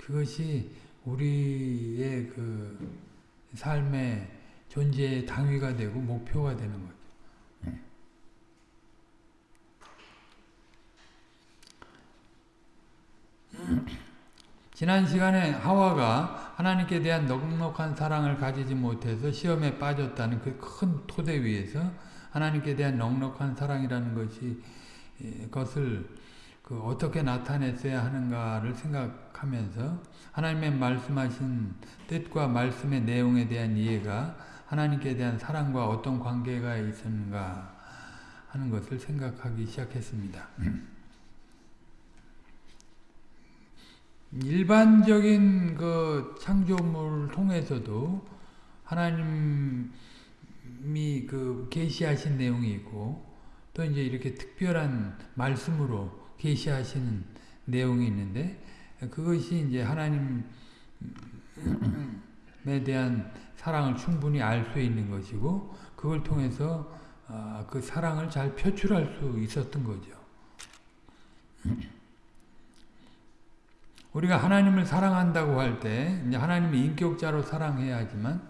그것이 우리의 그 삶의 존재의 당위가 되고 목표가 되는 거죠. 지난 시간에 하와가 하나님께 대한 넉넉한 사랑을 가지지 못해서 시험에 빠졌다는 그 큰 토대 위에서 하나님께 대한 넉넉한 사랑이라는 것이 것을 그 어떻게 나타냈어야 하는가를 생각하면서 하나님의 말씀하신 뜻과 말씀의 내용에 대한 이해가 하나님께 대한 사랑과 어떤 관계가 있었는가 하는 것을 생각하기 시작했습니다. 일반적인 그 창조물을 통해서도 하나님이 그 계시하신 내용이 있고 또 이제 이렇게 특별한 말씀으로 계시하시는 내용이 있는데 그것이 이제 하나님에 대한 사랑을 충분히 알 수 있는 것이고 그걸 통해서 그 사랑을 잘 표출할 수 있었던 거죠. 우리가 하나님을 사랑한다고 할때 하나님을 인격자로 사랑해야 하지만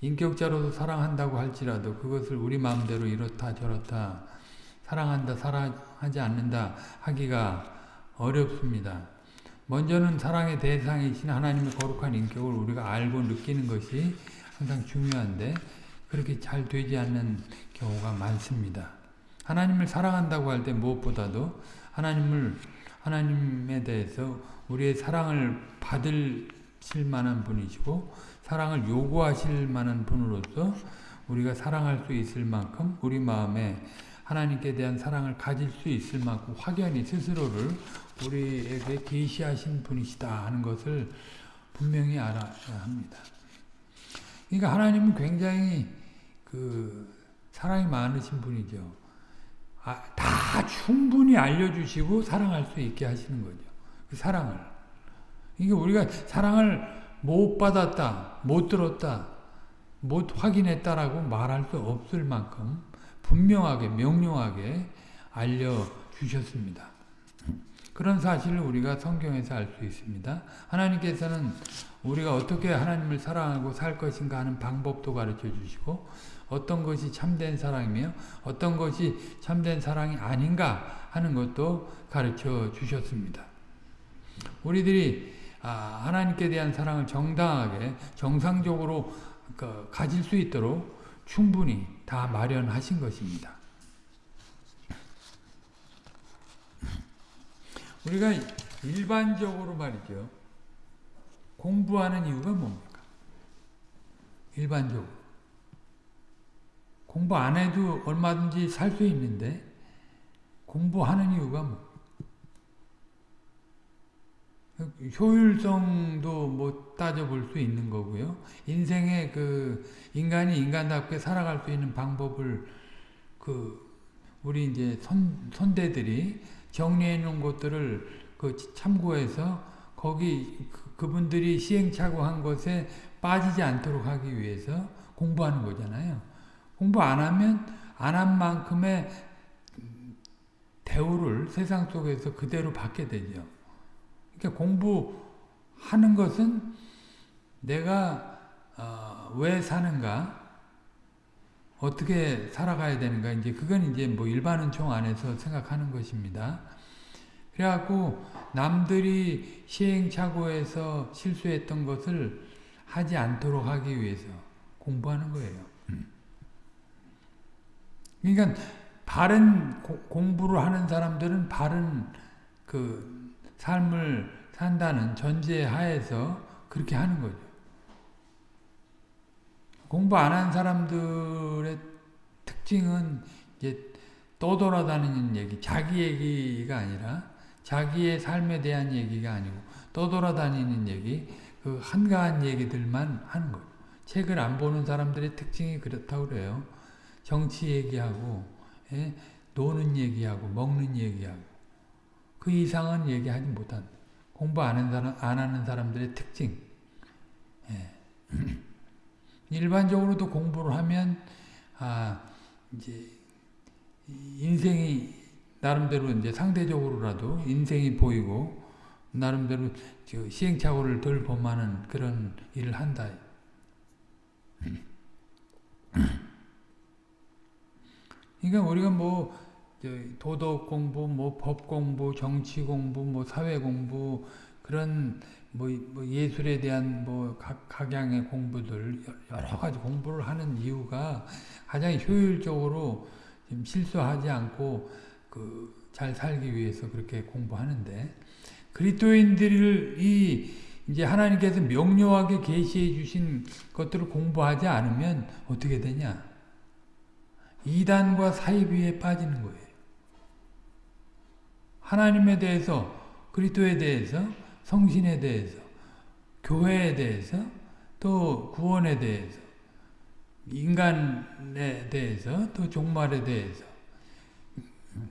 인격자로도 사랑한다고 할지라도 그것을 우리 마음대로 이렇다 저렇다 사랑한다 사랑하지 않는다 하기가 어렵습니다. 먼저는 사랑의 대상이신 하나님의 거룩한 인격을 우리가 알고 느끼는 것이 항상 중요한데 그렇게 잘 되지 않는 경우가 많습니다. 하나님을 사랑한다고 할 때 무엇보다도 하나님을 하나님에 대해서 우리의 사랑을 받으실 만한 분이시고 사랑을 요구하실 만한 분으로서 우리가 사랑할 수 있을 만큼 우리 마음에 하나님께 대한 사랑을 가질 수 있을 만큼 확연히 스스로를 우리에게 계시하신 분이시다 하는 것을 분명히 알아야 합니다. 그러니까 하나님은 굉장히 그 사랑이 많으신 분이죠. 아, 다 충분히 알려주시고 사랑할 수 있게 하시는 거죠. 그 사랑을. 이게 우리가 사랑을 못 받았다, 못 들었다, 못 확인했다라고 말할 수 없을 만큼 분명하게 명료하게 알려주셨습니다. 그런 사실을 우리가 성경에서 알 수 있습니다. 하나님께서는 우리가 어떻게 하나님을 사랑하고 살 것인가 하는 방법도 가르쳐 주시고 어떤 것이 참된 사랑이며 어떤 것이 참된 사랑이 아닌가 하는 것도 가르쳐 주셨습니다. 우리들이 하나님께 대한 사랑을 정당하게 정상적으로 그 가질 수 있도록 충분히 다 마련하신 것입니다. 우리가 일반적으로 말이죠. 공부하는 이유가 뭡니까? 일반적으로. 공부 안 해도 얼마든지 살 수 있는데 공부하는 이유가 뭐? 효율성도 뭐 따져볼 수 있는 거고요. 인생의 그 인간이 인간답게 살아갈 수 있는 방법을 그 우리 이제 선, 선대들이 정리해 놓은 것들을 그 참고해서 거기 그, 분들이 시행착오한 것에 빠지지 않도록 하기 위해서 공부하는 거잖아요. 공부 안 하면 안 한 만큼의 대우를 세상 속에서 그대로 받게 되죠. 그러니까 공부하는 것은 내가 어, 왜 사는가, 어떻게 살아가야 되는가, 이제 그건 이제 뭐 일반은총 안에서 생각하는 것입니다. 그래갖고 남들이 시행착오해서 실수했던 것을 하지 않도록 하기 위해서 공부하는 거예요. 그러니까 바른 고, 공부를 하는 사람들은 바른 그 삶을 산다는 전제 하에서 그렇게 하는 거죠. 공부 안 한 사람들의 특징은 이제 떠돌아다니는 얘기, 자기 얘기가 아니라 자기의 삶에 대한 얘기가 아니고 떠돌아다니는 얘기, 그 한가한 얘기들만 하는 거예요. 책을 안 보는 사람들의 특징이 그렇다고 그래요. 정치 얘기하고, 예? 노는 얘기하고, 먹는 얘기하고, 그 이상은 얘기하지 못한 공부 안 사람, 안 하는 사람들의 특징. 예. 일반적으로도 공부를 하면, 아, 이제, 인생이 나름대로 이제 상대적으로라도 인생이 보이고 나름대로 시행착오를 덜 범하는 그런 일을 한다. 그러니까 우리가 뭐 도덕 공부, 뭐 법 공부, 정치 공부, 뭐 사회 공부 그런 뭐, 뭐 예술에 대한 뭐 각, 각양의 공부들 여러 가지 공부를 하는 이유가 가장 효율적으로 실수하지 않고 그 잘 살기 위해서 그렇게 공부하는데 그리스도인들이 이제 하나님께서 명료하게 계시해 주신 것들을 공부하지 않으면 어떻게 되냐? 이단과 사이비에 빠지는 거예요. 하나님에 대해서 그리스도에 대해서 성신에 대해서 교회에 대해서 또 구원에 대해서 인간에 대해서 또 종말에 대해서.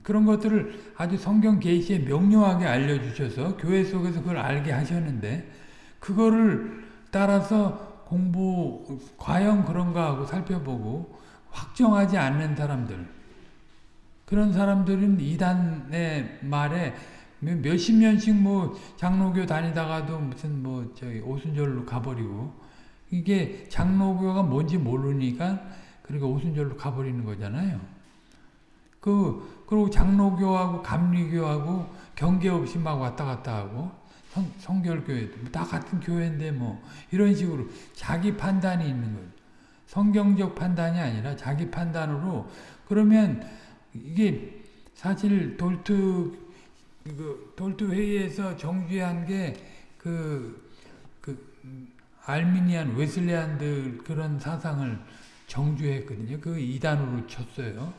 그런 것들을 아주 성경 계시에 명료하게 알려주셔서 교회 속에서 그걸 알게 하셨는데 그거를 따라서 공부 과연 그런가 하고 살펴보고 확정하지 않는 사람들 그런 사람들은 이단의 말에 몇십 년씩 뭐 장로교 다니다가도 무슨 뭐 저기 오순절로 가버리고 이게 장로교가 뭔지 모르니까 그러니까 오순절로 가버리는 거잖아요. 그 그리고 장로교하고 감리교하고 경계 없이 막 왔다 갔다 하고 성, 성결교회도 다 같은 교회인데 뭐 이런 식으로 자기 판단이 있는 거예요. 성경적 판단이 아니라 자기 판단으로 그러면 이게 사실 그 돌트 회의에서 정죄한 게그 그 알미니안 웨슬리안들 그런 사상을 정죄했거든요. 그 이단으로 쳤어요.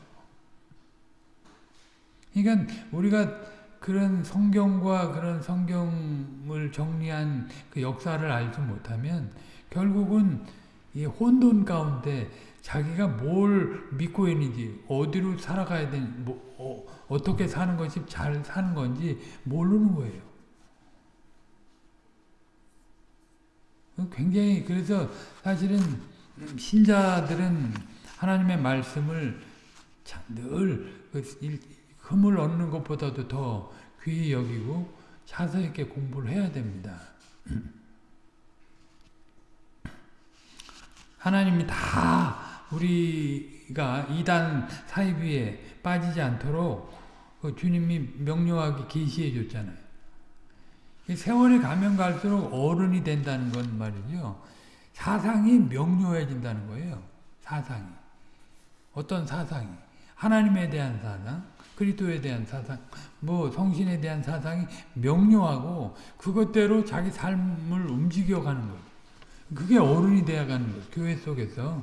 그러니까 우리가 그런 성경과 그런 성경을 정리한 그 역사를 알지 못하면 결국은 이 혼돈 가운데 자기가 뭘 믿고 있는지 어디로 살아가야 되는지 뭐, 어, 떻게 사는 것이 잘 사는 건지 모르는 거예요. 굉장히 그래서 사실은 신자들은 하나님의 말씀을 늘 흠을 그 얻는 것보다도 더 귀히 여기고 자세 있게 공부를 해야 됩니다. 하나님이 다 우리가 이단 사이비에 빠지지 않도록 그 주님이 명료하게 계시해 줬잖아요. 세월이 가면 갈수록 어른이 된다는 건 말이죠. 사상이 명료해진다는 거예요. 사상이. 어떤 사상이. 하나님에 대한 사상, 그리스도에 대한 사상, 뭐 성신에 대한 사상이 명료하고 그것대로 자기 삶을 움직여가는 거예요. 그게 어른이 되어가는 거예요. 교회 속에서.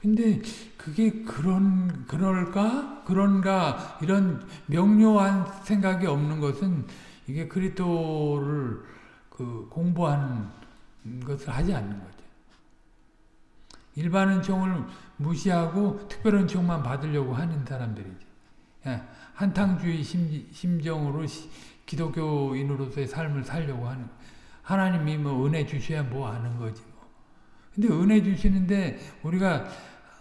근데 그게 그런 그럴까 그런가 이런 명료한 생각이 없는 것은 이게 그리스도를 그 공부하는 것을 하지 않는 거죠. 일반 은총을 무시하고 특별 은총만 받으려고 하는 사람들이지. 예, 한탕주의 심, 정으로 기독교인으로서의 삶을 살려고 하는 하나님이 뭐 은혜 주셔야 뭐 아는 거지 뭐. 근데 은혜 주시는데 우리가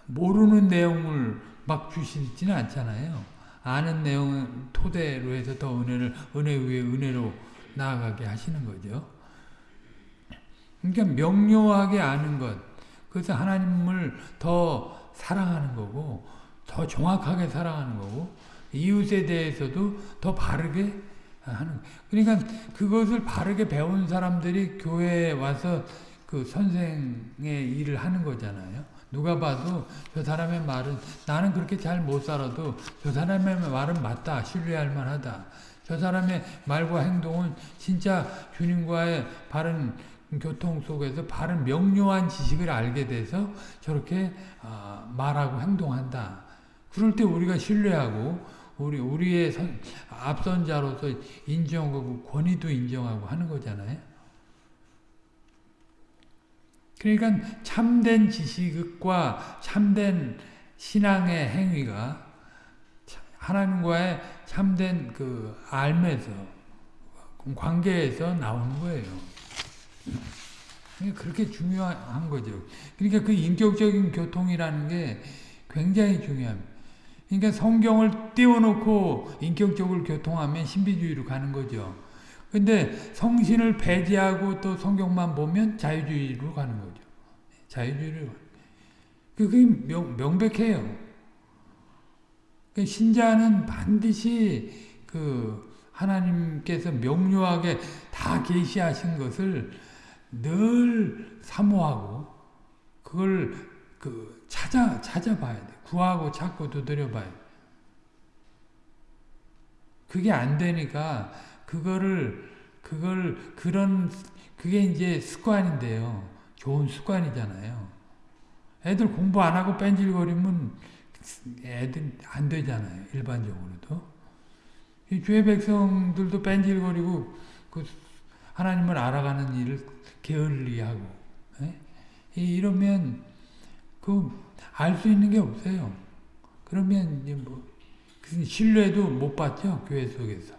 모르는 내용을 막 주시지는 않잖아요. 아는 내용을 토대로 해서 더 은혜를 은혜 위에 은혜로 나아가게 하시는 거죠. 그러니까 명료하게 아는 것, 그래서 하나님을 더 사랑하는 거고, 더 정확하게 사랑하는 거고, 이웃에 대해서도 더 바르게 하는. 그러니까 그것을 바르게 배운 사람들이 교회에 와서 그 선생의 일을 하는 거잖아요. 누가 봐도 저 사람의 말은 나는 그렇게 잘 못 살아도 저 사람의 말은 맞다. 신뢰할 만하다. 저 사람의 말과 행동은 진짜 주님과의 바른 교통 속에서 바른 명료한 지식을 알게 돼서 저렇게 아, 말하고 행동한다. 그럴 때 우리가 신뢰하고 우리 우리의 선, 앞선 자로서 인정하고 권위도 인정하고 하는 거잖아요. 그러니까 참된 지식과 참된 신앙의 행위가 하나님과의 참된 그 알면서 관계에서 나오는 거예요. 그렇게 중요한 거죠. 그러니까 그 인격적인 교통이라는 게 굉장히 중요합니다. 그러니까 성경을 띄워놓고 인격적으로 교통하면 신비주의로 가는 거죠. 근데 성신을 배제하고 또 성경만 보면 자유주의로 가는 거죠. 자유주의로. 그게 명, 명백해요. 그 신자는 반드시 그 하나님께서 명료하게 다 계시하신 것을 늘 사모하고 그걸 그 찾아 찾아봐야 돼. 구하고 찾고 두드려봐야 돼. 그게 안 되니까 그거를 그걸 그런 그게 이제 습관인데요. 좋은 습관이잖아요. 애들 공부 안 하고 뺀질거리면 애들 안 되잖아요. 일반적으로도. 이 죄 백성들도 뺀질거리고 그 하나님을 알아가는 일을 게을리하고 에? 이러면 그 알 수 있는 게 없어요. 그러면 이제 뭐 신뢰도 못 받죠 교회 속에서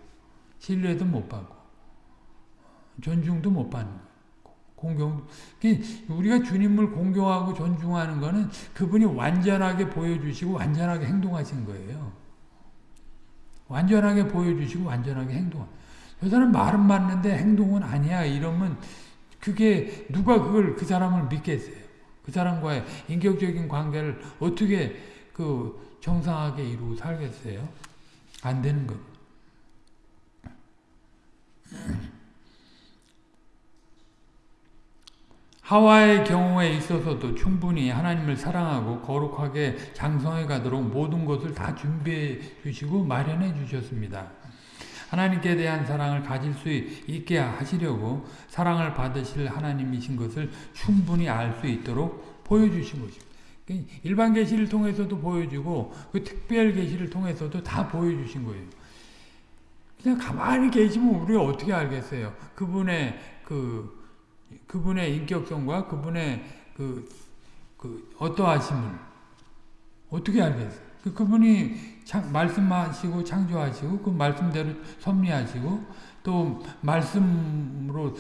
신뢰도 못 받고 존중도 못 받는 공경 우리가 주님을 공경하고 존중하는 거는 그분이 완전하게 보여주시고 완전하게 행동하신 거예요. 완전하게 보여주시고 완전하게 행동. 저 사람 말은 맞는데 행동은 아니야 이러면 그게 누가 그걸 그 사람을 믿겠어요. 그 사람과의 인격적인 관계를 어떻게 그 정상하게 이루고 살겠어요? 안 되는 거. 하와의 경우에 있어서도 충분히 하나님을 사랑하고 거룩하게 장성해 가도록 모든 것을 다 준비해 주시고 마련해 주셨습니다. 하나님께 대한 사랑을 가질 수 있게 하시려고 사랑을 받으실 하나님이신 것을 충분히 알 수 있도록 보여주신 것입니다. 일반 계시를 통해서도 보여주고 그 특별 계시를 통해서도 다 보여주신 거예요. 그냥 가만히 계시면 우리가 어떻게 알겠어요? 그분의 그 그분의 인격성과 그분의 그, 그 어떠하심을 어떻게 알겠어요? 그 그분이 창, 말씀하시고 창조하시고 그 말씀대로 섭리하시고 또 말씀으로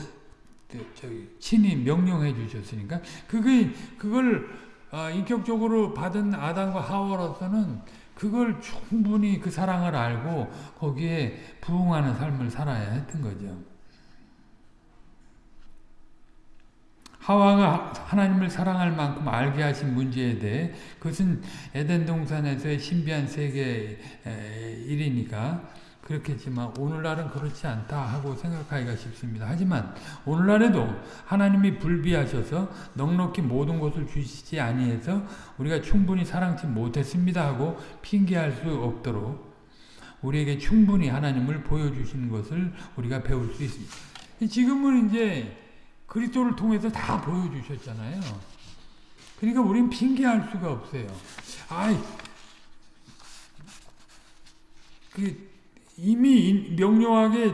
저기 친히 명령해 주셨으니까 그게 그걸 어, 인격적으로 받은 아담과 하와로서는 그걸 충분히 그 사랑을 알고 거기에 부응하는 삶을 살아야 했던 거죠. 하와가 하나님을 사랑할 만큼 알게 하신 문제에 대해 그것은 에덴 동산에서의 신비한 세계의 일이니까 그렇겠지만 오늘날은 그렇지 않다 하고 생각하기가 쉽습니다. 하지만 오늘날에도 하나님이 불비하셔서 넉넉히 모든 것을 주시지 아니해서 우리가 충분히 사랑치 못했습니다 하고 핑계할 수 없도록 우리에게 충분히 하나님을 보여주시는 것을 우리가 배울 수 있습니다. 지금은 이제 그리스도를 통해서 다 보여주셨잖아요. 그러니까 우린 핑계할 수가 없어요. 아이, 그 이미 명료하게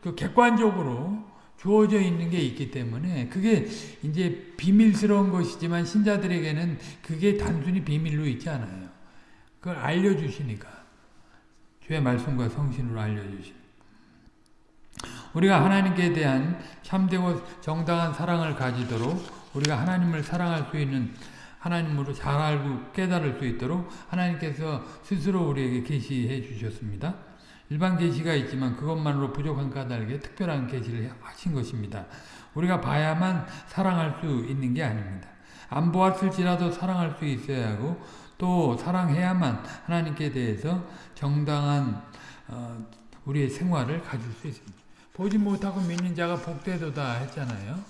그 객관적으로 주어져 있는 게 있기 때문에 그게 이제 비밀스러운 것이지만 신자들에게는 그게 단순히 비밀로 있지 않아요. 그걸 알려주시니까. 주의 말씀과 성신으로 알려주시니 우리가 하나님께 대한 참되고 정당한 사랑을 가지도록 우리가 하나님을 사랑할 수 있는 하나님으로 잘 알고 깨달을 수 있도록 하나님께서 스스로 우리에게 계시해 주셨습니다. 일반 계시가 있지만 그것만으로 부족한 까닭에 특별한 계시를 하신 것입니다. 우리가 봐야만 사랑할 수 있는 게 아닙니다. 안 보았을지라도 사랑할 수 있어야 하고 또 사랑해야만 하나님께 대해서 정당한 어, 우리의 생활을 가질 수 있습니다. 보지 못하고 믿는 자가 복되도다 했잖아요.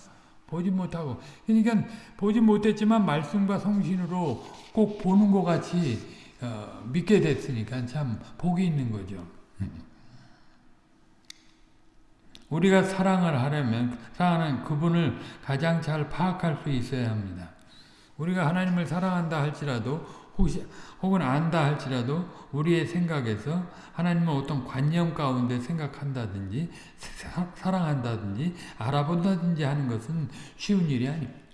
보지 못하고 그러니까 보지 못했지만 말씀과 성신으로 꼭 보는 것 같이 어, 믿게 됐으니까 참 복이 있는 거죠. 우리가 사랑을 하려면 사랑하는 그분을 가장 잘 파악할 수 있어야 합니다. 우리가 하나님을 사랑한다 할지라도 혹시 혹은 안다 할지라도 우리의 생각에서 하나님은 어떤 관념 가운데 생각한다든지 사, 사랑한다든지 알아본다든지 하는 것은 쉬운 일이 아닙니다.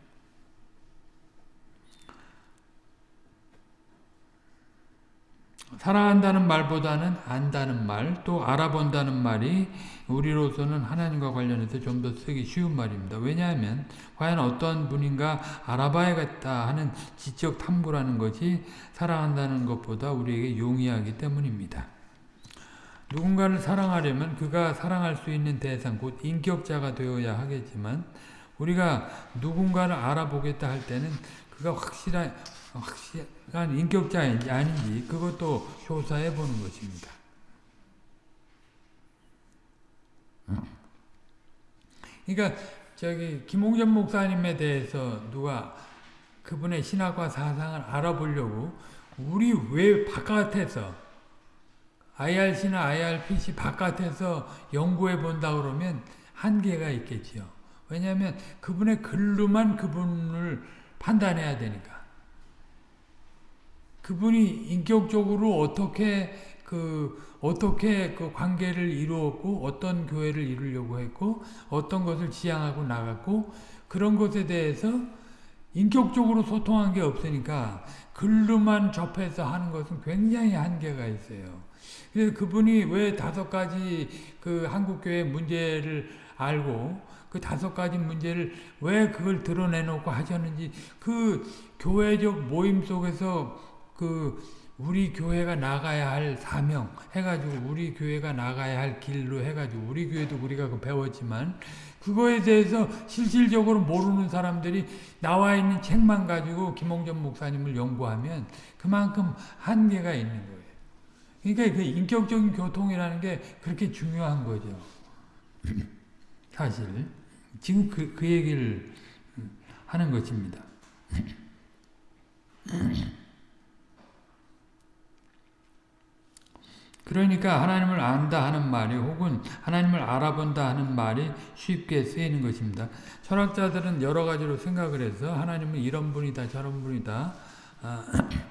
사랑한다는 말보다는 안다는 말, 또 알아본다는 말이 우리로서는 하나님과 관련해서 좀 더 쓰기 쉬운 말입니다. 왜냐하면 과연 어떤 분인가 알아봐야겠다 하는 지적 탐구라는 것이 사랑한다는 것보다 우리에게 용이하기 때문입니다. 누군가를 사랑하려면 그가 사랑할 수 있는 대상, 곧 인격자가 되어야 하겠지만 우리가 누군가를 알아보겠다 할 때는 그가 확실한 확실한 인격자인지 아닌지 그것도 조사해 보는 것입니다. 그러니까 저기 김홍전 목사님에 대해서 누가 그분의 신학과 사상을 알아보려고 우리 왜 바깥에서 IRC나 IRPC 바깥에서 연구해 본다 그러면 한계가 있겠지요. 왜냐하면 그분의 글로만 그분을 판단해야 되니까. 그분이 인격적으로 어떻게 그 어떻게 그 관계를 이루었고 어떤 교회를 이루려고 했고 어떤 것을 지향하고 나갔고 그런 것에 대해서 인격적으로 소통한 게 없으니까 글로만 접해서 하는 것은 굉장히 한계가 있어요. 그래서 그분이 왜 다섯 가지 그 한국교회 문제를 알고 그 다섯 가지 문제를 왜 그걸 드러내놓고 하셨는지 그 교회적 모임 속에서 그 우리 교회가 나가야 할 사명 해가지고 우리 교회가 나가야 할 길로 해가지고 우리 교회도 우리가 그 배웠지만 그거에 대해서 실질적으로 모르는 사람들이 나와 있는 책만 가지고 김홍전 목사님을 연구하면 그만큼 한계가 있는 거예요. 그러니까 그 인격적인 교통이라는 게 그렇게 중요한 거죠. 사실 지금 그, 그 얘기를 하는 것입니다. 그러니까 하나님을 안다 하는 말이 혹은 하나님을 알아본다 하는 말이 쉽게 쓰이는 것입니다. 철학자들은 여러 가지로 생각을 해서 하나님은 이런 분이다 저런 분이다 아,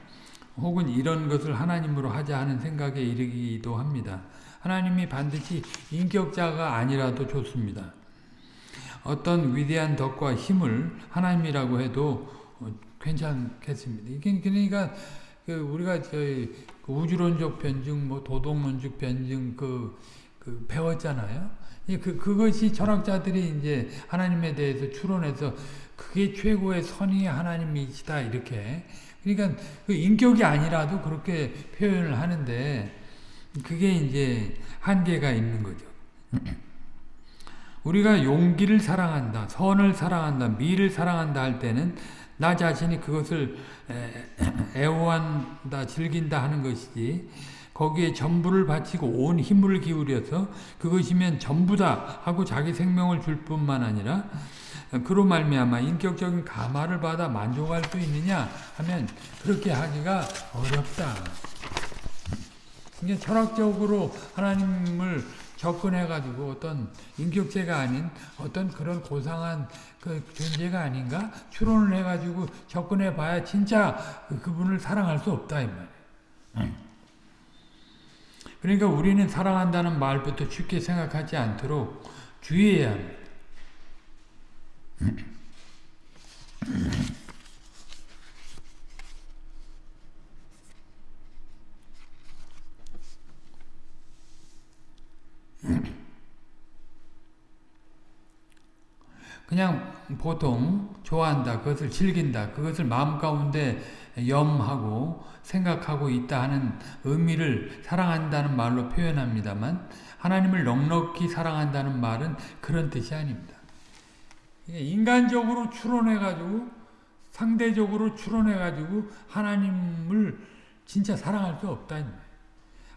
혹은 이런 것을 하나님으로 하자 하는 생각에 이르기도 합니다. 하나님이 반드시 인격자가 아니라도 좋습니다. 어떤 위대한 덕과 힘을 하나님이라고 해도 괜찮겠습니다. 그러니까 그 우리가 저희 그 우주론적 변증, 뭐 도덕론적 변증 그, 그 배웠잖아요. 그 그것이 철학자들이 이제 하나님에 대해서 추론해서 그게 최고의 선이 하나님이시다 이렇게. 그러니까 그 인격이 아니라도 그렇게 표현을 하는데 그게 이제 한계가 있는 거죠. 우리가 용기를 사랑한다, 선을 사랑한다, 미를 사랑한다 할 때는 나 자신이 그것을 애호한다, 즐긴다 하는 것이지 거기에 전부를 바치고 온 힘을 기울여서 그것이면 전부다 하고 자기 생명을 줄 뿐만 아니라 그로 말미암아 인격적인 감화를 받아 만족할 수 있느냐 하면 그렇게 하기가 어렵다. 이게 철학적으로 하나님을 접근해가지고 어떤 인격체가 아닌 어떤 그런 고상한 그 존재가 아닌가 추론을 해가지고 접근해 봐야 진짜 그분을 사랑할 수 없다 이 말이에요. 그러니까 우리는 사랑한다는 말부터 쉽게 생각하지 않도록 주의해야 합니다. 그냥 보통 좋아한다, 그것을 즐긴다, 그것을 마음 가운데 염하고 생각하고 있다 하는 의미를 사랑한다는 말로 표현합니다만 하나님을 넉넉히 사랑한다는 말은 그런 뜻이 아닙니다. 인간적으로 추론해가지고 상대적으로 추론해가지고 하나님을 진짜 사랑할 수 없다.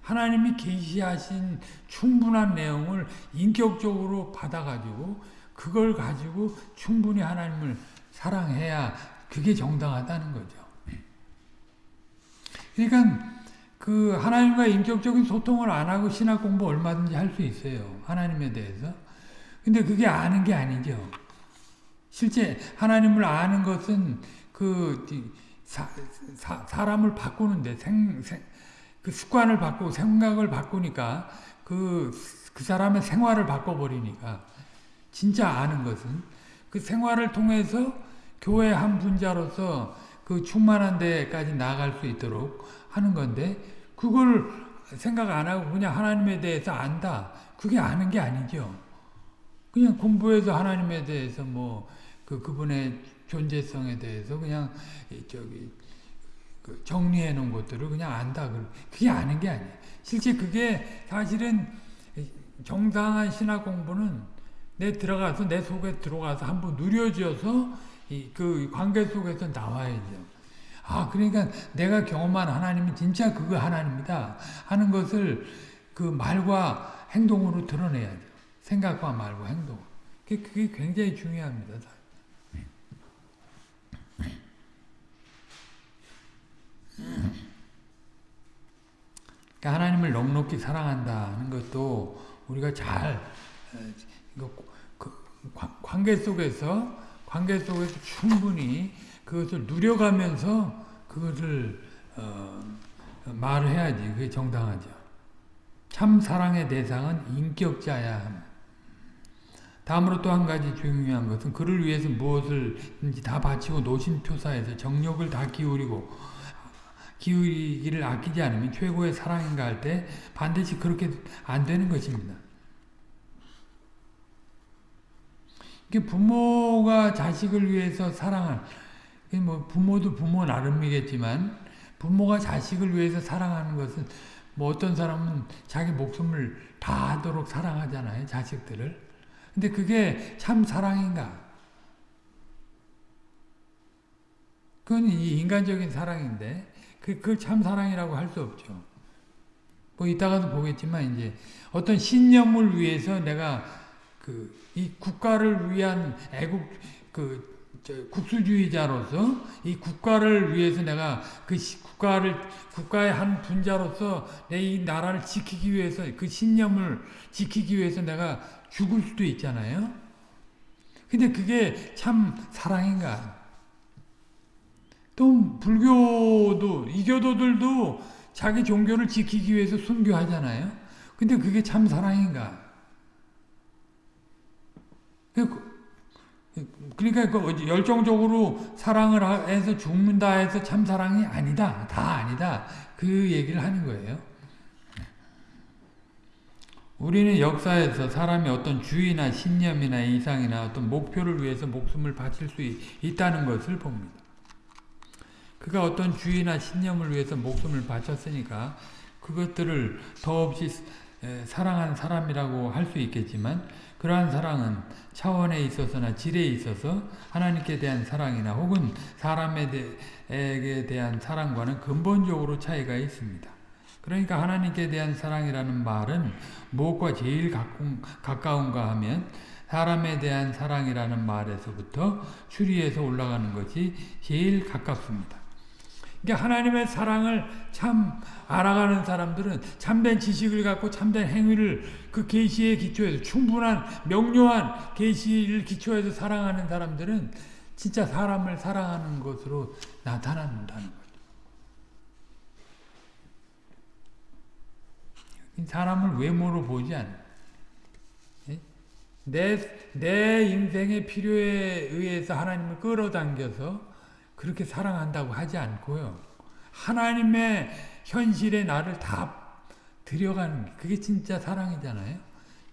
하나님이 계시하신 충분한 내용을 인격적으로 받아가지고 그걸 가지고 충분히 하나님을 사랑해야 그게 정당하다는 거죠. 그러니까 그 하나님과 인격적인 소통을 안 하고 신학 공부 얼마든지 할 수 있어요. 하나님에 대해서. 근데 그게 아는 게 아니죠. 실제 하나님을 아는 것은 그 사, 사 람을 바꾸는데 생, 생, 그 습관을 바꾸고 생각을 바꾸니까 그, 그 사람의 생활을 바꿔버리니까 진짜 아는 것은 그 생활을 통해서 교회 한 분자로서 그 충만한 데까지 나아갈 수 있도록 하는 건데 그걸 생각 안 하고 그냥 하나님에 대해서 안다. 그게 아는 게 아니죠. 그냥 공부해서 하나님에 대해서 뭐 그 그분의 존재성에 대해서 그냥 저기 그 정리해 놓은 것들을 그냥 안다. 그게 아는 게 아니에요. 실제 그게 사실은 정당한 신학 공부는 내 들어가서 내 속에 들어가서 한번 누려져서 그 관계 속에서 나와야죠. 아 그러니까 내가 경험한 하나님이 진짜 그거 하나님이다 하는 것을 그 말과 행동으로 드러내야죠. 생각과 말과 행동. 그게 굉장히 중요합니다. 그러니까 하나님을 넉넉히 사랑한다는 것도 우리가 잘그 관계 속에서 관계 속에서 충분히 그것을 누려가면서 그것을 어, 말을 해야지 그게 정당하죠. 참 사랑의 대상은 인격자야 함. 다음으로 또 한 가지 중요한 것은 그를 위해서 무엇을든지 다 바치고 노심초사해서 정력을 다 기울이고 기울이기를 아끼지 않으면 최고의 사랑인가 할 때 반드시 그렇게 안 되는 것입니다. 부모가 자식을 위해서 사랑할 뭐 부모도 부모 나름이겠지만 부모가 자식을 위해서 사랑하는 것은 뭐 어떤 사람은 자기 목숨을 다 하도록 사랑하잖아요 자식들을. 근데 그게 참 사랑인가? 그건 이 인간적인 사랑인데 그, 그걸 참 사랑이라고 할 수 없죠. 뭐 이따가도 보겠지만 이제 어떤 신념을 위해서 내가 그 이 국가를 위한 애국 그 국수주의자로서 이 국가를 위해서 내가 그 국가를 국가의 한 분자로서 내 이 나라를 지키기 위해서 그 신념을 지키기 위해서 내가 죽을 수도 있잖아요. 근데 그게 참 사랑인가? 또 불교도 이교도들도 자기 종교를 지키기 위해서 순교하잖아요. 근데 그게 참 사랑인가? 그 그러니까 그 열정적으로 사랑을 해서 죽는다 해서 참 사랑이 아니다. 다 아니다. 그 얘기를 하는 거예요. 우리는 역사에서 사람이 어떤 주의나 신념이나 이상이나 어떤 목표를 위해서 목숨을 바칠 수 있다는 것을 봅니다. 그가 어떤 주의나 신념을 위해서 목숨을 바쳤으니까 그것들을 더없이 사랑한 사람이라고 할 수 있겠지만 그러한 사랑은 차원에 있어서나 질에 있어서 하나님께 대한 사랑이나 혹은 사람에게 대한 사랑과는 근본적으로 차이가 있습니다. 그러니까 하나님께 대한 사랑이라는 말은 무엇과 제일 가까운가 하면 사람에 대한 사랑이라는 말에서부터 추리해서 올라가는 것이 제일 가깝습니다. 그러니까 하나님의 사랑을 참 알아가는 사람들은 참된 지식을 갖고 참된 행위를 그 계시에 기초해서 충분한 명료한 계시를 기초해서 사랑하는 사람들은 진짜 사람을 사랑하는 것으로 나타난다는 거죠. 사람을 외모로 보지 않아. 예? 내, 내 인생의 필요에 의해서 하나님을 끌어당겨서 그렇게 사랑한다고 하지 않고요. 하나님의 현실에 나를 다 들여가는 게 그게 진짜 사랑이잖아요.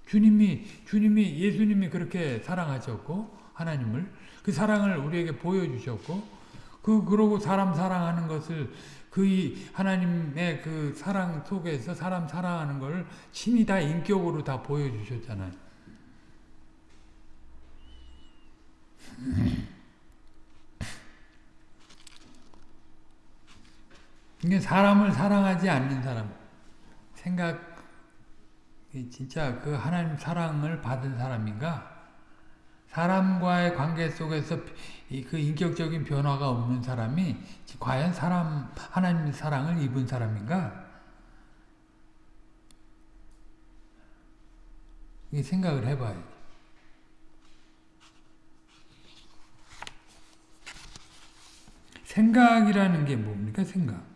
주님이 주님이 예수님이 그렇게 사랑하셨고 하나님을 그 사랑을 우리에게 보여주셨고 그 그러고 사람 사랑하는 것을 그 하나님의 그 사랑 속에서 사람 사랑하는 걸 친히 다 인격으로 다 보여주셨잖아요. 이게 사람을 사랑하지 않는 사람, 생각, 진짜 그 하나님 사랑을 받은 사람인가? 사람과의 관계 속에서 그 인격적인 변화가 없는 사람이 과연 사람, 하나님 사랑을 입은 사람인가? 이 생각을 해봐야지. 생각이라는 게 뭡니까, 생각?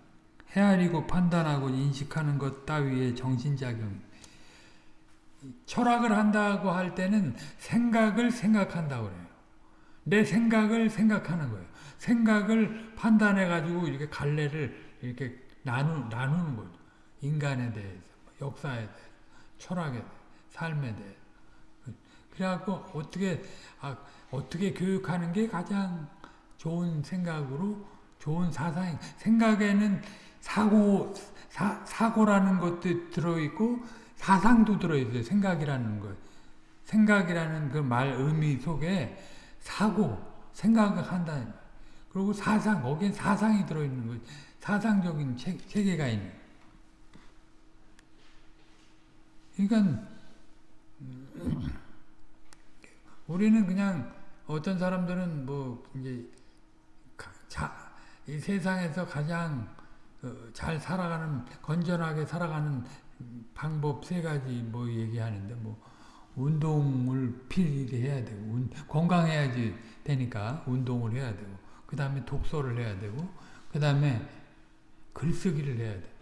헤아리고 판단하고 인식하는 것 따위의 정신작용. 철학을 한다고 할 때는 생각을 생각한다고 그래요. 내 생각을 생각하는 거예요. 생각을 판단해가지고 이렇게 갈래를 이렇게 나누, 나누는 거죠. 인간에 대해서, 역사에 대해서, 철학에 대해서, 삶에 대해서. 그래갖고 어떻게, 아, 어떻게 교육하는 게 가장 좋은 생각으로 좋은 사상, 생각에는 사고, 사, 사고라는 것도 들어있고, 사상도 들어있어요. 생각이라는 것. 생각이라는 그 말 의미 속에 사고, 생각을 한다. 그리고 사상, 거기에 사상이 들어있는 거예요. 사상적인 체, 체계가 있는 그러니까, 우리는 그냥 어떤 사람들은 뭐, 이제, 자, 이 세상에서 가장 어, 잘 살아가는, 건전하게 살아가는 방법 세 가지 뭐 얘기하는데, 뭐, 운동을 필히 해야 되고, 운, 건강해야지 되니까 운동을 해야 되고, 그 다음에 독서를 해야 되고, 그 다음에 글쓰기를 해야 돼.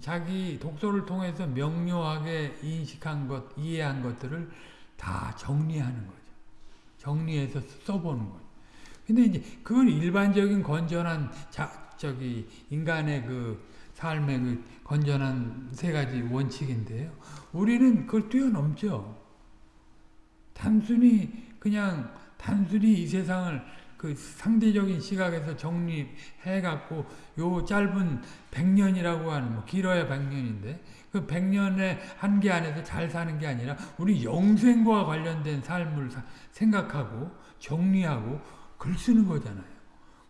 자기 독서를 통해서 명료하게 인식한 것, 이해한 것들을 다 정리하는 거죠. 정리해서 써보는 거죠. 근데 이제 그건 일반적인 건전한 자, 저기 인간의 그 삶의 그 건전한 세 가지 원칙인데요. 우리는 그걸 뛰어넘죠. 단순히 그냥 단순히 이 세상을 그 상대적인 시각에서 정리해 갖고 요 짧은 100년이라고 하는 뭐 길어야 100년인데 그 100년의 한계 안에서 잘 사는 게 아니라 우리 영생과 관련된 삶을 생각하고 정리하고 글 쓰는 거잖아요.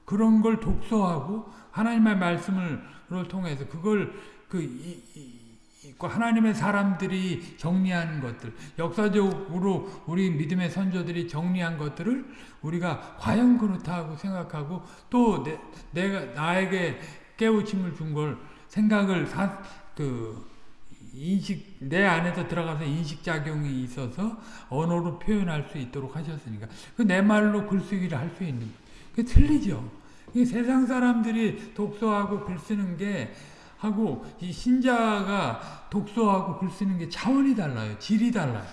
그런 걸 독서하고 하나님의 말씀을 통해서 그걸 그 이, 이, 하나님의 사람들이 정리하는 것들, 역사적으로 우리 믿음의 선조들이 정리한 것들을 우리가 과연 그렇다고 생각하고 또 내, 내가 나에게 깨우침을 준 걸 생각을 사, 그 인식 내 안에서 들어가서 인식 작용이 있어서 언어로 표현할 수 있도록 하셨으니까 그 내 말로 글쓰기를 할 수 있는 그 틀리죠. 세상 사람들이 독서하고 글 쓰는 게 하고 이 신자가 독서하고 글 쓰는 게 차원이 달라요. 질이 달라요.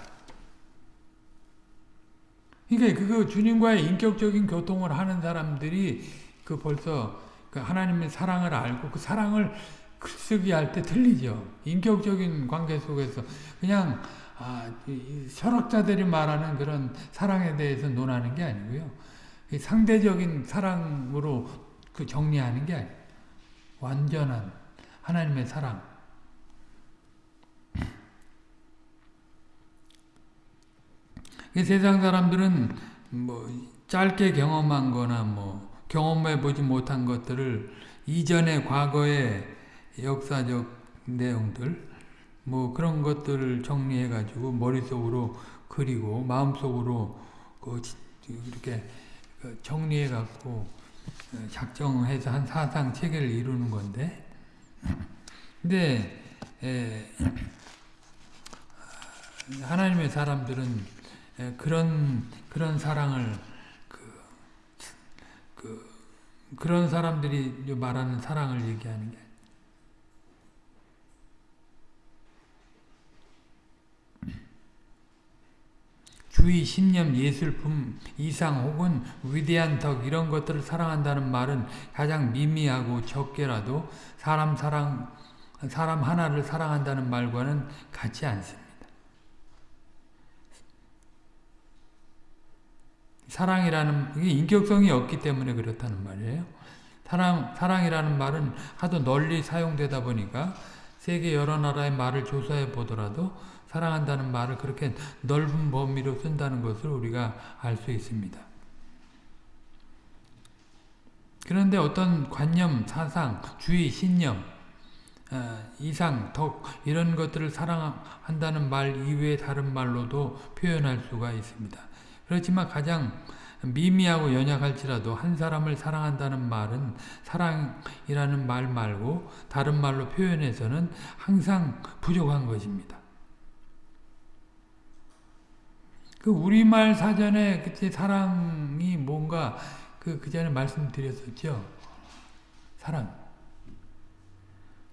그러니까 그거 주님과의 인격적인 교통을 하는 사람들이 그 벌써 그 하나님의 사랑을 알고 그 사랑을 글쓰기 할 때 틀리죠. 인격적인 관계 속에서 그냥 아, 철학자들이 말하는 그런 사랑에 대해서 논하는 게 아니고요. 상대적인 사랑으로 그 정리하는 게 아니에요. 완전한 하나님의 사랑. 세상 사람들은 뭐 짧게 경험한 거나 뭐 경험해 보지 못한 것들을 이전의 과거의 역사적 내용들 뭐 그런 것들을 정리해 가지고 머릿속으로 그리고 마음속으로 그 이렇게 그 정리해 갖고 작정해서 한 사상 체계를 이루는 건데. 근데 에, 하나님의 사람들은 그런 그런 사랑을 그, 그 그런 사람들이 말하는 사랑을 얘기하는 게 주의, 신념, 예술품, 이상 혹은 위대한 덕 이런 것들을 사랑한다는 말은 가장 미미하고 적게라도 사람 사랑 사람 하나를 사랑한다는 말과는 같지 않습니다. 사랑이라는 이게 인격성이 없기 때문에 그렇다는 말이에요. 사랑 사랑이라는 말은 하도 널리 사용되다 보니까 세계 여러 나라의 말을 조사해 보더라도 사랑한다는 말을 그렇게 넓은 범위로 쓴다는 것을 우리가 알 수 있습니다. 그런데 어떤 관념, 사상, 주의, 신념, 어, 이상, 덕 이런 것들을 사랑한다는 말 이외의 다른 말로도 표현할 수가 있습니다. 그렇지만 가장 미미하고 연약할지라도 한 사람을 사랑한다는 말은 사랑이라는 말 말고 다른 말로 표현해서는 항상 부족한 것입니다. 그 우리말 사전에 그때 사랑이 뭔가 그, 그 전에 말씀드렸었죠. 사랑.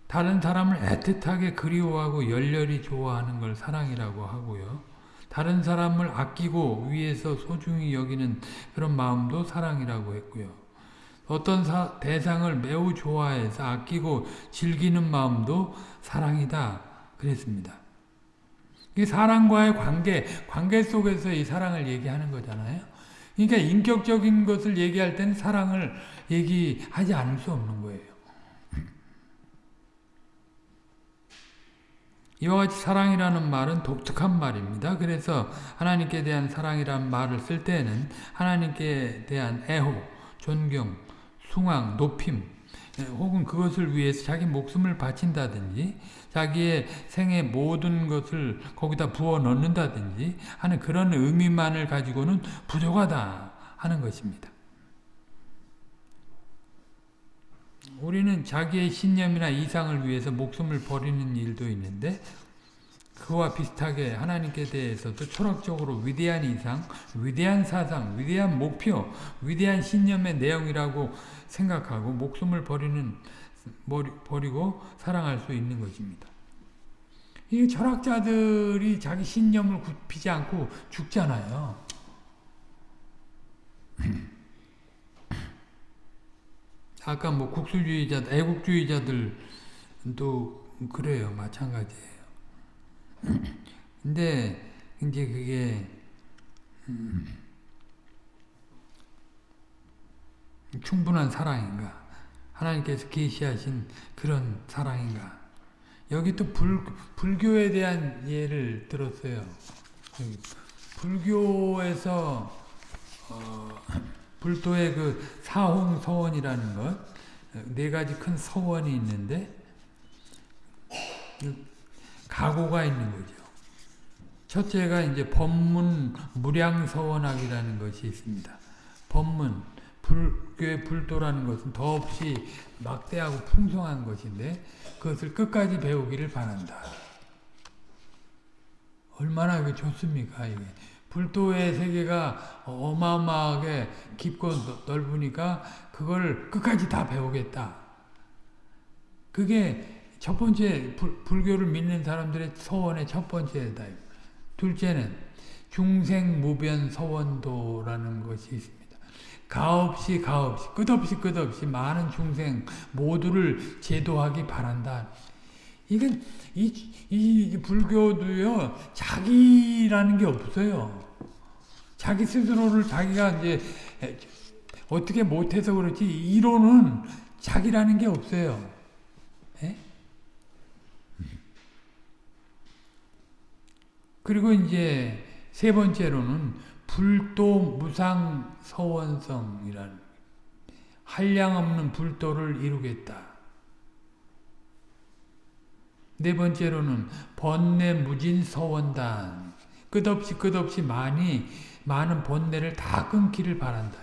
다른 사람을 애틋하게 그리워하고 열렬히 좋아하는 걸 사랑이라고 하고요. 다른 사람을 아끼고 위해서 소중히 여기는 그런 마음도 사랑이라고 했고요. 어떤 사, 대상을 매우 좋아해서 아끼고 즐기는 마음도 사랑이다 그랬습니다. 이 사랑과의 관계, 관계 속에서 이 사랑을 얘기하는 거잖아요. 그러니까 인격적인 것을 얘기할 때는 사랑을 얘기하지 않을 수 없는 거예요. 이와 같이 사랑이라는 말은 독특한 말입니다. 그래서 하나님께 대한 사랑이라는 말을 쓸 때는 하나님께 대한 애호, 존경, 숭앙, 높임 예, 혹은 그것을 위해서 자기 목숨을 바친다든지 자기의 생의 모든 것을 거기다 부어 넣는다든지 하는 그런 의미만을 가지고는 부족하다 하는 것입니다. 우리는 자기의 신념이나 이상을 위해서 목숨을 버리는 일도 있는데 그와 비슷하게 하나님께 대해서도 철학적으로 위대한 이상, 위대한 사상, 위대한 목표, 위대한 신념의 내용이라고 생각하고 목숨을 버리는 버리고 사랑할 수 있는 것입니다. 이 철학자들이 자기 신념을 굽히지 않고 죽잖아요. 아까 뭐 국수주의자, 애국주의자들도 그래요. 마찬가지예요. 근데 이제 그게 음, 충분한 사랑인가? 하나님께서 계시하신 그런 사랑인가? 여기 또 불, 불교에 대한 예를 들었어요. 불교에서 어, 불도의 그 사홍서원이라는 것, 네 가지 큰 서원이 있는데, 가고가 있는 거죠. 첫째가 이제 법문 무량서원학이라는 것이 있습니다. 법문, 불교의 불도라는 것은 더없이 막대하고 풍성한 것인데, 그것을 끝까지 배우기를 바란다. 얼마나 좋습니까, 이게. 불도의 세계가 어마어마하게 깊고 넓으니까 그걸 끝까지 다 배우겠다. 그게 첫 번째 불, 불교를 믿는 사람들의 서원의 첫 번째다. 둘째는 중생무변 서원도라는 것이 있습니다. 가없이 가없이 끝없이 끝없이 많은 중생 모두를 제도하기 바란다. 이건 이, 이 불교도요 자기라는 게 없어요. 자기 스스로를 자기가 이제 어떻게 못해서 그렇지 이론은 자기라는 게 없어요. 에? 그리고 이제 세 번째로는 불도 무상 서원성이라는 한량 없는 불도를 이루겠다. 네 번째로는 번뇌 무진 서원단 끝없이 끝없이 많이 많은 번뇌를 다 끊기를 바란다.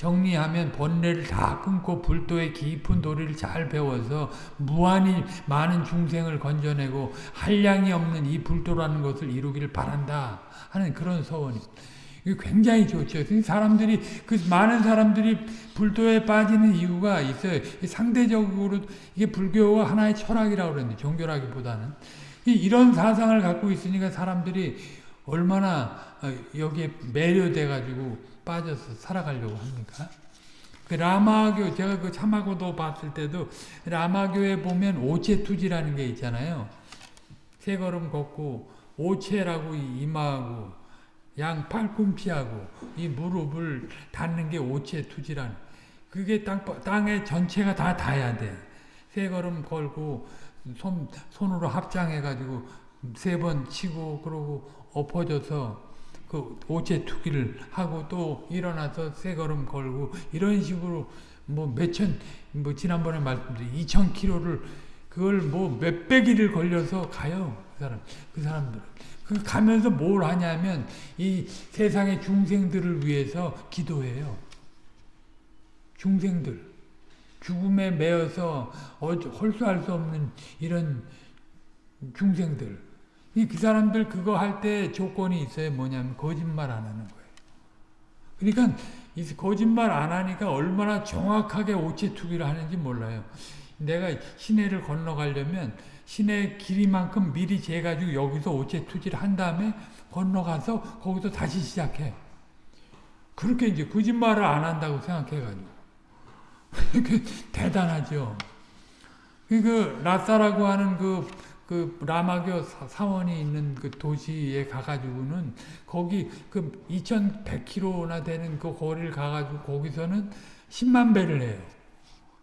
정리하면 번뇌를 다 끊고 불도의 깊은 도리를 잘 배워서 무한히 많은 중생을 건져내고 한량이 없는 이 불도라는 것을 이루기를 바란다 하는 그런 이게 굉장히 좋죠. 사람들이 그 많은 사람들이 불도에 빠지는 이유가 있어요. 상대적으로 이게 불교가 하나의 철학이라고 그랬는데 종교라기보다는 이런 사상을 갖고 있으니까 사람들이 얼마나 어, 여기에 매료돼 가지고 빠져서 살아가려고 합니까? 그 라마교 제가 그 참하고도 봤을 때도 라마교에 보면 오체투지라는 게 있잖아요. 세 걸음 걷고 오체라고 임하고 양 팔꿈치하고 이 무릎을 닿는 게 오체투지라는 그게 땅, 땅에 전체가 다 닿아야 돼. 세 걸음 걸고 손, 손으로 합장해가지고 세 번 치고 그러고 엎어져서 그 오체 투기를 하고 또 일어나서 세 걸음 걸고 이런 식으로 뭐 몇천 뭐 지난번에 말씀드린 2천 킬로를 그걸 뭐 몇백 일을 걸려서 가요 그 사람 그 사람들은. 그 가면서 뭘 하냐면 이 세상의 중생들을 위해서 기도해요. 중생들. 죽음에 매여서 홀수할 수 없는 이런 중생들 그 사람들 그거 할 때 조건이 있어요. 뭐냐면 거짓말 안 하는 거예요. 그러니까 거짓말 안 하니까 얼마나 정확하게 오체투기를 하는지 몰라요. 내가 시내를 건너가려면 시내 길이만큼 미리 재가지고 여기서 오체투지를 한 다음에 건너가서 거기서 다시 시작해. 그렇게 이제 거짓말을 안 한다고 생각해가지고. 대단하죠. 그 라사라고 하는 그, 그 라마교 사원이 있는 그 도시에 가가지고는 거기 그 2,100km나 되는 그 거리를 가가지고 거기서는 10만 배를 해요.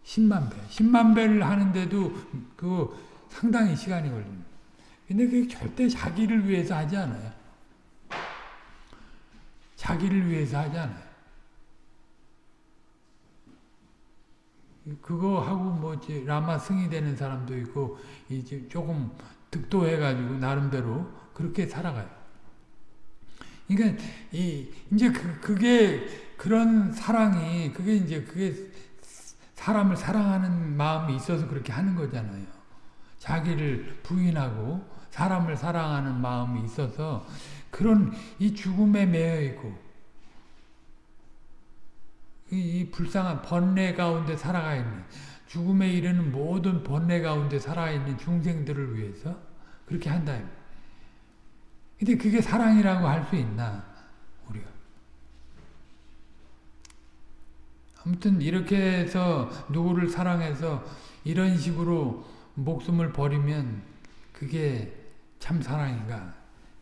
10만 배. 10만 배를 하는데도 그 상당히 시간이 걸립니다. 근데 그게 절대 자기를 위해서 하지 않아요. 자기를 위해서 하지 않아요. 그거 하고 뭐 이제 라마 승이 되는 사람도 있고 이제 조금 득도해 가지고 나름대로 그렇게 살아가요. 그러니까 이 이제 그 그게 그런 사랑이 그게 이제 그게 사람을 사랑하는 마음이 있어서 그렇게 하는 거잖아요. 자기를 부인하고 사람을 사랑하는 마음이 있어서 그런 이 죽음에 매여 있고 이, 불쌍한 번뇌 가운데 살아가 있는 죽음에 이르는 모든 번뇌 가운데 살아있는 중생들을 위해서 그렇게 한다. 근데 그게 사랑이라고 할 수 있나 우리가 아무튼 이렇게 해서 누구를 사랑해서 이런 식으로 목숨을 버리면 그게 참 사랑인가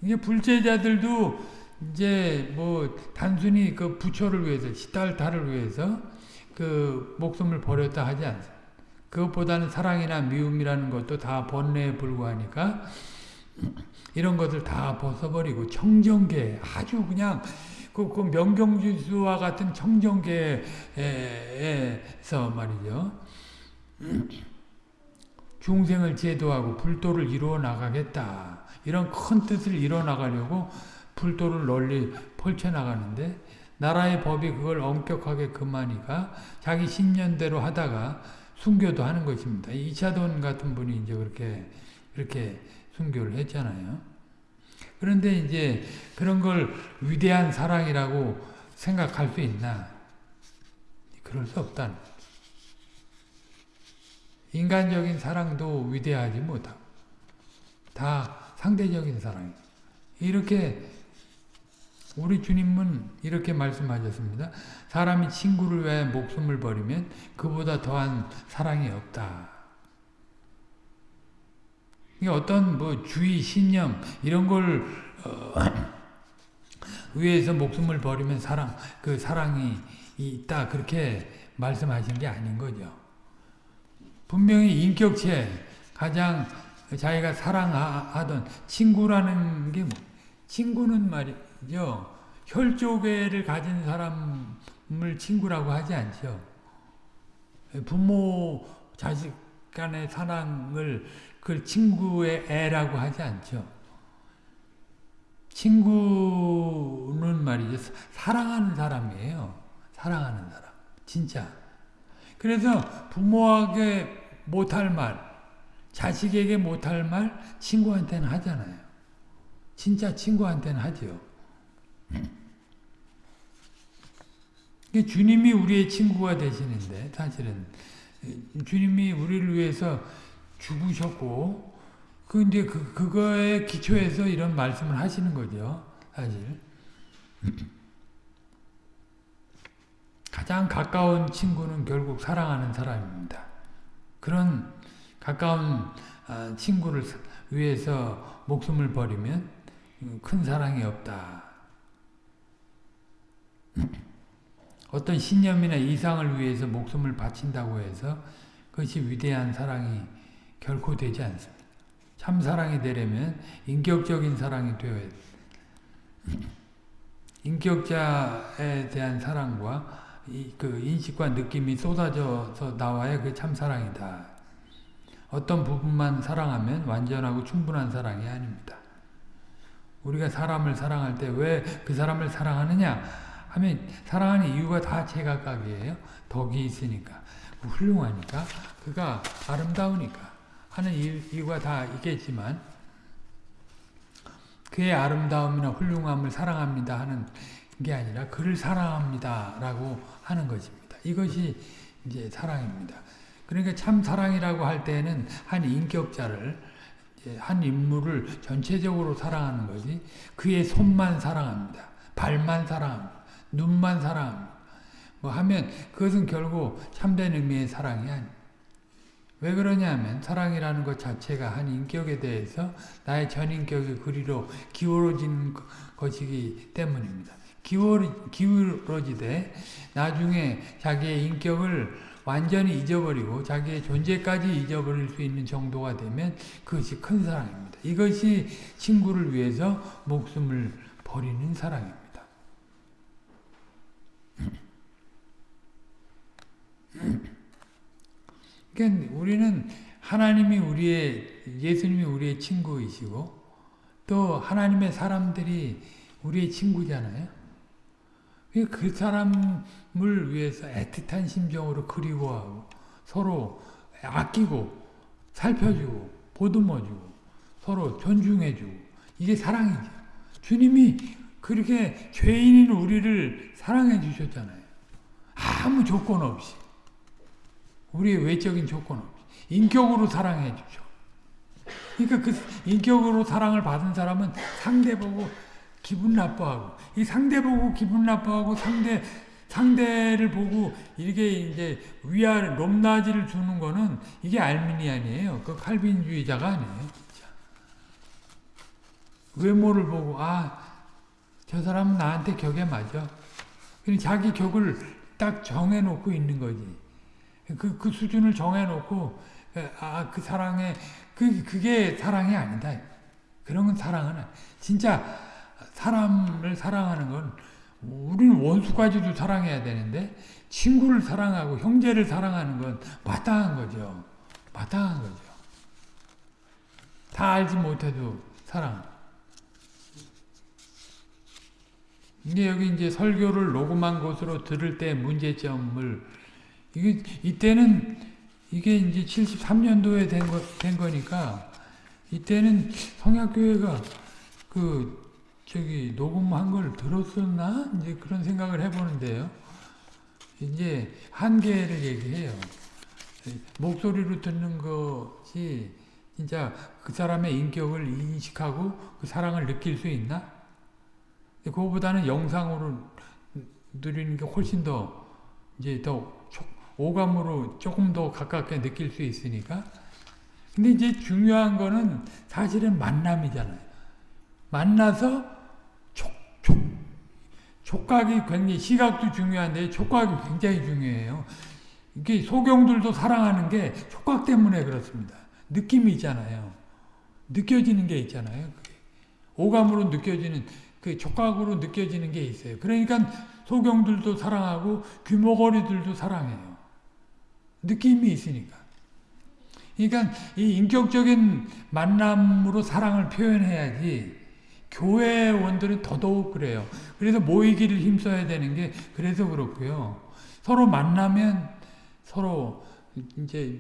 이게 불제자들도 이제 뭐 단순히 그 부처를 위해서 시달타를 위해서 그 목숨을 버렸다 하지 않습니다. 그것보다는 사랑이나 미움이라는 것도 다 번뇌에 불과하니까 이런 것을 다 벗어버리고 청정계 아주 그냥 그, 그 명경지수와 같은 청정계에서 말이죠. 중생을 제도하고 불도를 이루어 나가겠다. 이런 큰 뜻을 이루어 나가려고 불도를 널리 펼쳐나가는데 나라의 법이 그걸 엄격하게 금하니까 자기 신년대로 하다가 순교도 하는 것입니다. 이차돈 같은 분이 이제 그렇게 그렇게 순교를 했잖아요. 그런데 이제 그런 걸 위대한 사랑이라고 생각할 수 있나? 그럴 수 없다는 인간적인 사랑도 위대하지 못하고 다 상대적인 사랑이 이렇게 우리 주님은 이렇게 말씀하셨습니다. 사람이 친구를 위해 목숨을 버리면 그보다 더한 사랑이 없다. 어떤 뭐 주의, 신념 이런 걸 어, 위해서 목숨을 버리면 사랑 그 사랑이 있다 그렇게 말씀하신 게 아닌 거죠. 분명히 인격체 가장 자기가 사랑하던 친구라는 게 뭐, 친구는 말이 요 혈족애를 가진 사람을 친구라고 하지 않죠. 부모 자식 간의 사랑을 그 친구의 애라고 하지 않죠. 친구는 말이죠. 사랑하는 사람이에요. 사랑하는 사람. 진짜. 그래서 부모에게 못할 말, 자식에게 못할 말 친구한테는 하잖아요. 진짜 친구한테는 하죠. 주님이 우리의 친구가 되시는데 사실은 주님이 우리를 위해서 죽으셨고 그 이제 그 그거에 기초해서 이런 말씀을 하시는 거죠. 사실 가장 가까운 친구는 결국 사랑하는 사람입니다. 그런 가까운 아, 친구를 위해서 목숨을 버리면 큰 사랑이 없다. 어떤 신념이나 이상을 위해서 목숨을 바친다고 해서 그것이 위대한 사랑이 결코 되지 않습니다. 참 사랑이 되려면 인격적인 사랑이 되어야 돼. 인격자에 대한 사랑과 그 인식과 느낌이 쏟아져서 나와야 그 참 사랑이다. 어떤 부분만 사랑하면 완전하고 충분한 사랑이 아닙니다. 우리가 사람을 사랑할 때 왜 그 사람을 사랑하느냐 하면 사랑하는 이유가 다 제각각이에요. 덕이 있으니까 훌륭하니까 그가 아름다우니까 하는 이유가 다 있겠지만 그의 아름다움이나 훌륭함을 사랑합니다 하는 게 아니라 그를 사랑합니다 라고 하는 것입니다. 이것이 이제 사랑입니다. 그러니까 참 사랑이라고 할 때는 한 인격자를 한 인물을 전체적으로 사랑하는 거지 그의 손만 사랑합니다. 발만 사랑합니다. 눈만 사랑합니다. 뭐 하면 그것은 결국 참된 의미의 사랑이 아니 왜 그러냐면 사랑이라는 것 자체가 한 인격에 대해서 나의 전인격의 그리로 기울어진 것이기 때문입니다. 기울어, 기울어지되 나중에 자기의 인격을 완전히 잊어버리고 자기의 존재까지 잊어버릴 수 있는 정도가 되면 그것이 큰 사랑입니다. 이것이 친구를 위해서 목숨을 버리는 사랑입니다. 그러니까 우리는 하나님이 우리의 예수님이 우리의 친구이시고 또 하나님의 사람들이 우리의 친구잖아요. 그 사람을 위해서 애틋한 심정으로 그리워하고 서로 아끼고 살펴주고 보듬어주고 서로 존중해주고 이게 사랑이죠. 주님이 그렇게 죄인인 우리를 사랑해 주셨잖아요. 아무 조건 없이. 우리의 외적인 조건 없이. 인격으로 사랑해 주죠. 그러니까 그 인격으로 사랑을 받은 사람은 상대 보고 기분 나빠하고 이 상대 보고 기분 나빠하고 상대 상대를 보고 이렇게 이제 위아 높낮이를 주는 거는 이게 알미니안이에요. 그 칼빈주의자가 아니에요. 진짜. 외모를 보고 아 저 사람은 나한테 격에 맞아. 자기 격을 딱 정해놓고 있는 거지. 그, 그 수준을 정해놓고 아 그 사랑에 그 그게 사랑이 아니다. 그런 건 사랑은. 진짜 사람을 사랑하는 건 우리는 원수까지도 사랑해야 되는데 친구를 사랑하고 형제를 사랑하는 건 마땅한 거죠. 마땅한 거죠. 다 알지 못해도 사랑. 이게 여기 이제 설교를 녹음한 것으로 들을 때 문제점을 이게 이때는 이게 이제 73년도에 된, 거, 된 거니까 이때는 성약교회가 그 저기 녹음한 걸 들었었나 이제 그런 생각을 해보는데요. 이제 한계를 얘기해요. 목소리로 듣는 것이 진짜 그 사람의 인격을 인식하고 그 사랑을 느낄 수 있나? 그거보다는 영상으로 누리는 게 훨씬 더 이제 더 오감으로 조금 더 가깝게 느낄 수 있으니까. 근데 이제 중요한 거는 사실은 만남이잖아요. 만나서 촉, 촉, 촉각이 굉장히 시각도 중요한데 촉각이 굉장히 중요해요. 이게 소경들도 사랑하는 게 촉각 때문에 그렇습니다. 느낌이 있잖아요. 느껴지는 게 있잖아요. 오감으로 느껴지는 그 촉각으로 느껴지는 게 있어요. 그러니까 소경들도 사랑하고 귀머거리들도 사랑해요. 느낌이 있으니까. 그러니까 이 인격적인 만남으로 사랑을 표현해야지 교회원들은 더더욱 그래요. 그래서 모이기를 힘써야 되는 게 그래서 그렇고요. 서로 만나면 서로 이제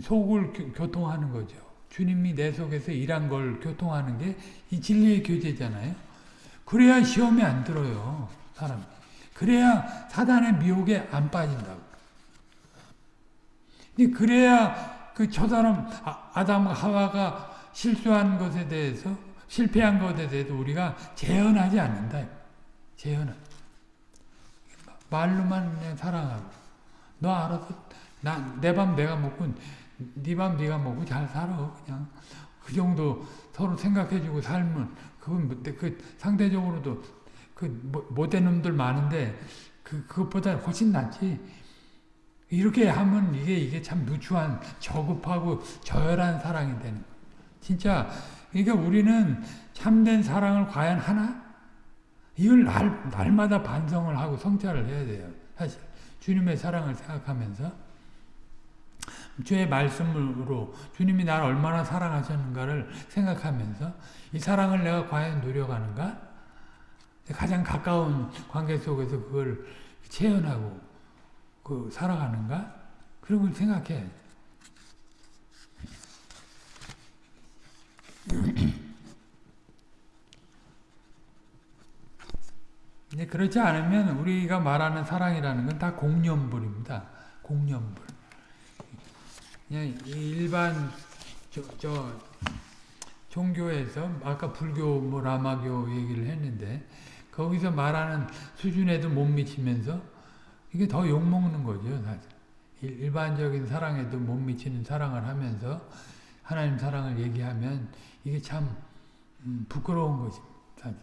속을 교통하는 거죠. 주님이 내 속에서 일한 걸 교통하는 게 이 진리의 교제잖아요. 그래야 시험에 안 들어요. 사람. 그래야 사단의 미혹에 안 빠진다고. 그래야 그 저 사람 아 담과 하와가 실수한 것에 대해서 실패한 것에 대해서 우리가 재현하지 않는다. 재현은 말로만 사랑하고 너 알아서 내밥 내가 먹고 네밥 네가 먹고 잘 살아 그냥 그 정도 서로 생각해주고 살면 그건 뭐, 그 상대적으로도 그 못된 놈들 많은데 그 그것보다 훨씬 낫지. 이렇게 하면 이게 이게 참 누추한 저급하고 저열한 사랑이 되는. 진짜 그러니까 우리는 참된 사랑을 과연 하나? 이걸 날, 날마다 반성을 하고 성찰을 해야 돼요. 사실 주님의 사랑을 생각하면서 주의 말씀으로 주님이 나를 얼마나 사랑하셨는가를 생각하면서 이 사랑을 내가 과연 누려가는가? 가장 가까운 관계 속에서 그걸 체현하고 그 살아가는가? 그런 걸 생각해. 근데 그렇지 않으면 우리가 말하는 사랑이라는 건 다 공념불입니다. 공념불. 그냥 일반 저, 저 종교에서 아까 불교 뭐 라마교 얘기를 했는데 거기서 말하는 수준에도 못 미치면서 이게 더 욕먹는 거죠 사실. 일- 일반적인 사랑에도 못 미치는 사랑을 하면서 하나님 사랑을 얘기하면 이게 참 음, 부끄러운 것입니다. 사실.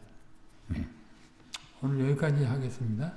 오늘 여기까지 하겠습니다.